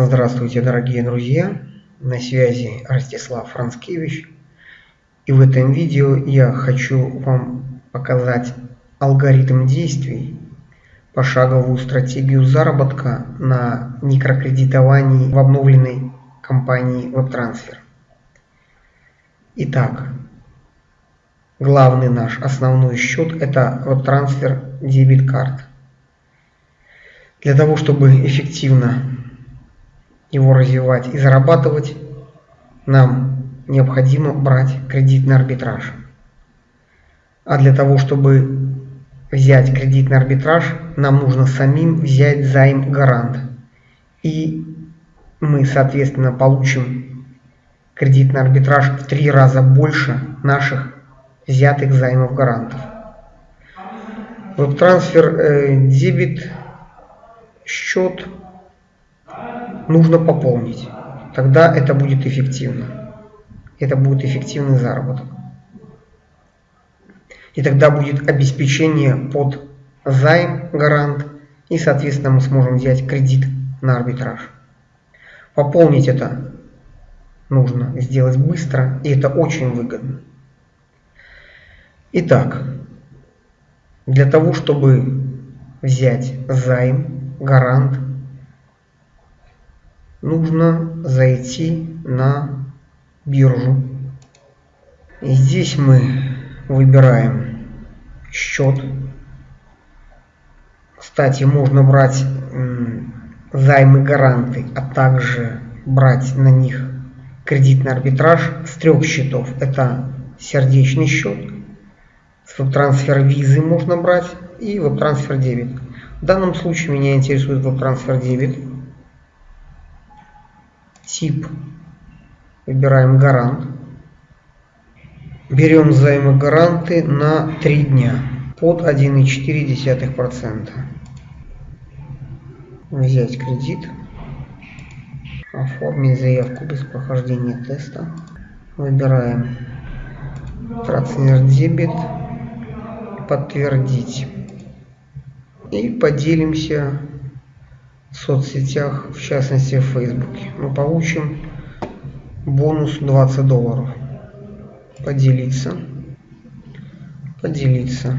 Здравствуйте, дорогие друзья! На связи Ростислав Францкевич. И в этом видео я хочу вам показать алгоритм действий, пошаговую стратегию заработка на микрокредитовании в обновленной компании WebTransfer. Итак, главный наш основной счет это WebTransfer Debit Card. Для того, чтобы эффективно его развивать и зарабатывать, нам необходимо брать кредитный арбитраж. А для того, чтобы взять кредитный арбитраж, нам нужно самим взять займ гарант. И мы, соответственно, получим кредитный арбитраж в три раза больше наших взятых займов гарантов. Веб-трансфер э, дебет счет нужно пополнить. Тогда это будет эффективно. Это будет эффективный заработок. И тогда будет обеспечение под займ, гарант, и, соответственно, мы сможем взять кредит на арбитраж. Пополнить это нужно сделать быстро, и это очень выгодно. Итак, для того, чтобы взять займ, гарант, нужно зайти на биржу. И здесь мы выбираем счет. Кстати, можно брать займы гаранты, а также брать на них кредитный арбитраж с трех счетов. Это сердечный счет, трансфер визы можно брать и веб-трансфер дебет. В данном случае меня интересует веб-трансфер дебет. Тип. Выбираем гарант. Берем займы гаранты на 3 дня под 1,4%. Взять кредит. Оформить заявку без прохождения теста. Выбираем трансфер дебет. Подтвердить. И поделимся соцсетях, в частности в Фейсбуке. Мы получим бонус 20 долларов. Поделиться. Поделиться.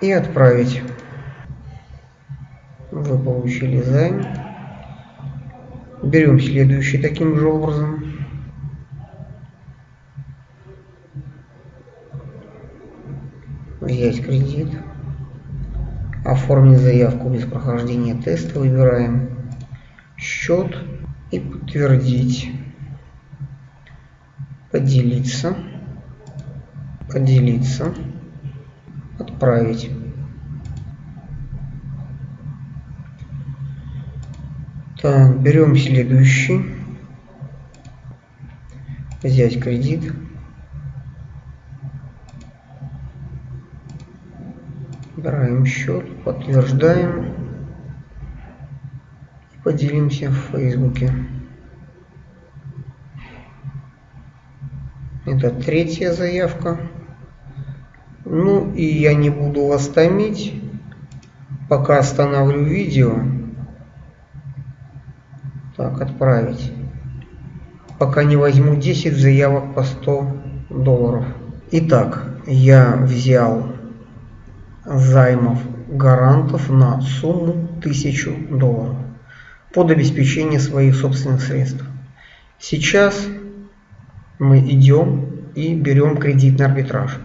И отправить. Вы получили займ. Берем следующий таким же образом. Взять кредит. Оформить заявку без прохождения теста. Выбираем счет и подтвердить. Поделиться. Поделиться. Отправить. Так, берем следующий. Взять кредит. Выбираем счет, подтверждаем. И поделимся в Фейсбуке. Это третья заявка. Ну и я не буду вас томить. Пока остановлю видео. Так, отправить. Пока не возьму 10 заявок по 100 долларов. Итак, я взял займов гарантов на сумму 1000 долларов под обеспечение своих собственных средств. Сейчас мы идем и берем кредитный арбитраж.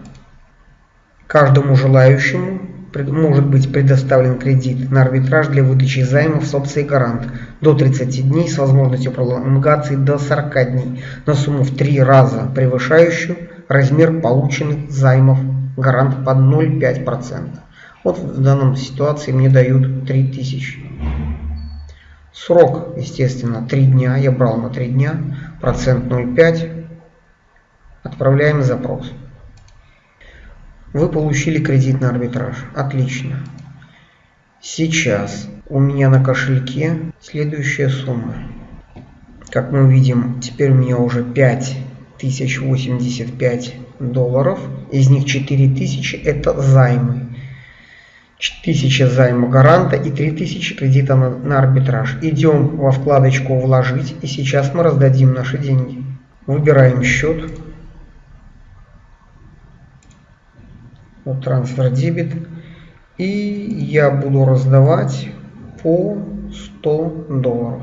Каждому желающему может быть предоставлен кредит на арбитраж для выдачи займов с гарант до 30 дней с возможностью пролонгации до 40 дней на сумму в 3 раза превышающую размер полученных займов гарант под 0,5%. Вот в данном ситуации мне дают 3000. Срок, естественно, 3 дня. Я брал на 3 дня. Процент 0,5. Отправляем запрос. Вы получили кредитный арбитраж. Отлично. Сейчас у меня на кошельке следующая сумма. Как мы видим, теперь у меня уже 5085 долларов. Из них 4000 это займы. 1000 займа гаранта и 3000 кредита на, на арбитраж. Идем во вкладочку «Вложить» и сейчас мы раздадим наши деньги. Выбираем счет. Вот трансфер дебет. И я буду раздавать по 100 долларов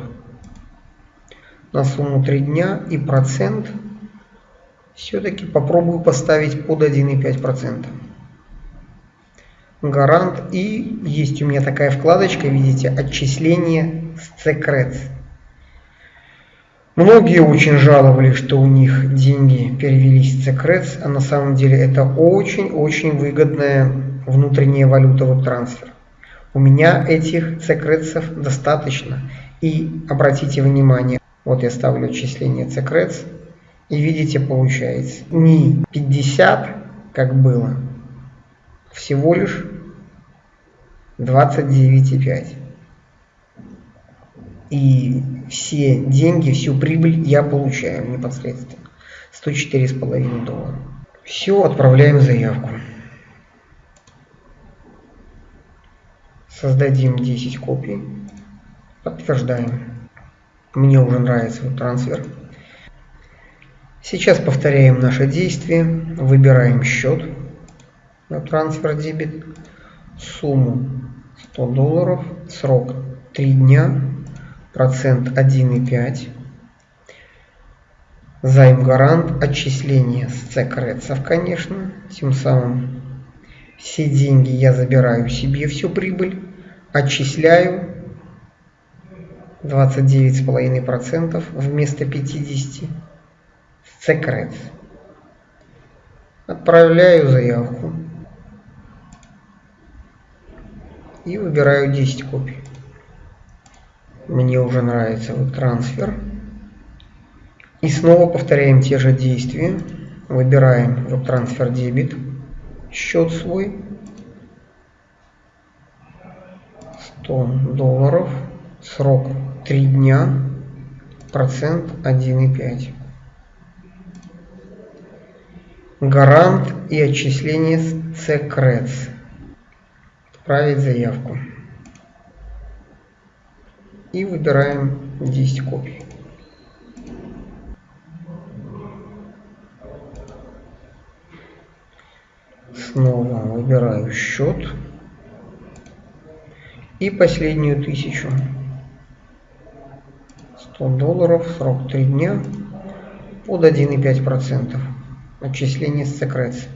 на сумму 3 дня и процент все-таки попробую поставить под 1,5% гарант. И есть у меня такая вкладочка, видите, отчисление с Secrets. Многие очень жаловались, что у них деньги перевелись в Secrets, а на самом деле это очень-очень выгодная внутренняя валюта веб-трансфер. У меня этих Secrets достаточно. И обратите внимание, вот я ставлю отчисление Secrets, и видите, получается не 50, как было, всего лишь 29,5. И все деньги, всю прибыль я получаю непосредственно. 104,5 доллара. Все, отправляем заявку. Создадим 10 копий. Подтверждаем. Мне уже нравится вот трансфер. Сейчас повторяем наше действие. Выбираем счет на трансфер дебет. Сумму 100 долларов. Срок 3 дня. Процент 1,5. Займ гарант. Отчисление с цекрецов, конечно. Тем самым все деньги я забираю себе, всю прибыль. Отчисляю 29,5% вместо 50%. Secrets. Отправляю заявку. И выбираю 10 копий. Мне уже нравится вот трансфер. И снова повторяем те же действия. Выбираем вот трансфер дебет. Счет свой. 100 долларов. Срок 3 дня. Процент 1,5 гарант и отчисление с CCREDS. Отправить заявку. И выбираем 10 копий. Снова выбираю счет. И последнюю тысячу. 100 долларов, срок 3 дня, под 1,5%. Отчисление с Secrets.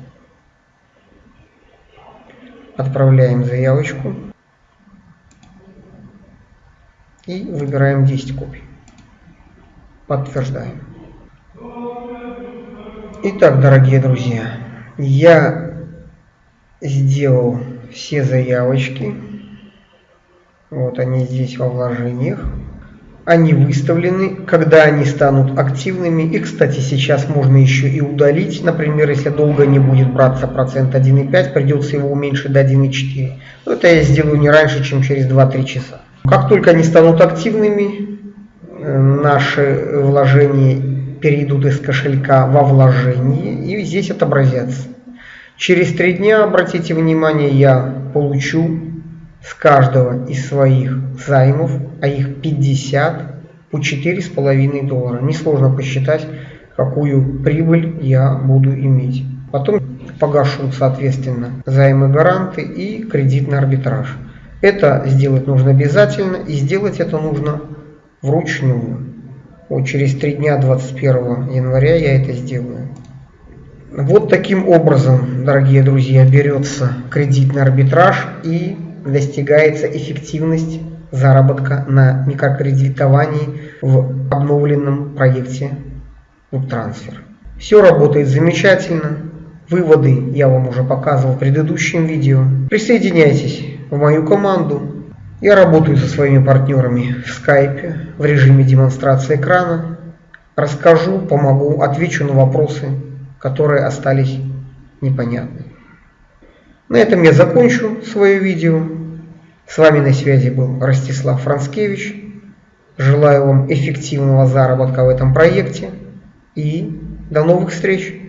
Отправляем заявочку. И выбираем 10 копий. Подтверждаем. Итак, дорогие друзья, я сделал все заявочки. Вот они здесь во вложениях они выставлены, когда они станут активными. И, кстати, сейчас можно еще и удалить. Например, если долго не будет браться процент 1,5, придется его уменьшить до 1,4. Но это я сделаю не раньше, чем через 2-3 часа. Как только они станут активными, э, наши вложения перейдут из кошелька во вложение и здесь отобразятся. Через 3 дня, обратите внимание, я получу с каждого из своих займов, а их 50, по 4,5 доллара. Несложно посчитать, какую прибыль я буду иметь. Потом погашу, соответственно, займы гаранты и кредитный арбитраж. Это сделать нужно обязательно, и сделать это нужно вручную. Вот через три дня, 21 января, я это сделаю. Вот таким образом, дорогие друзья, берется кредитный арбитраж и достигается эффективность заработка на микрокредитовании в обновленном проекте WebTransfer. Все работает замечательно. Выводы я вам уже показывал в предыдущем видео. Присоединяйтесь в мою команду. Я работаю со своими партнерами в скайпе в режиме демонстрации экрана. Расскажу, помогу, отвечу на вопросы, которые остались непонятны. На этом я закончу свое видео. С вами на связи был Ростислав Францкевич. Желаю вам эффективного заработка в этом проекте и до новых встреч!